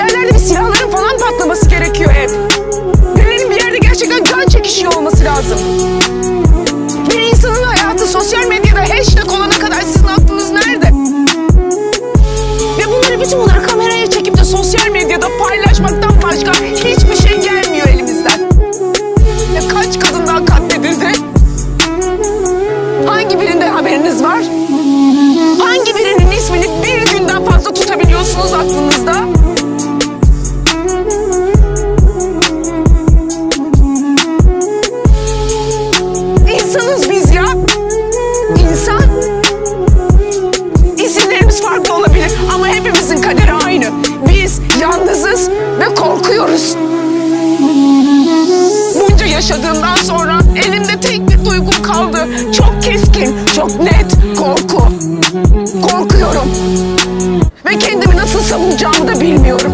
yerlerde bir silahların falan patlaması gerekiyor hep. Birilerinin bir yerde gerçekten can çekişiyor olması lazım. İsimlerimiz farklı olabilir ama hepimizin kaderi aynı. Biz yalnızız ve korkuyoruz. Bunca yaşadığımdan sonra elimde tek bir duygum kaldı. Çok keskin, çok net korku. Korkuyorum. Ve kendimi nasıl savunacağımı da bilmiyorum.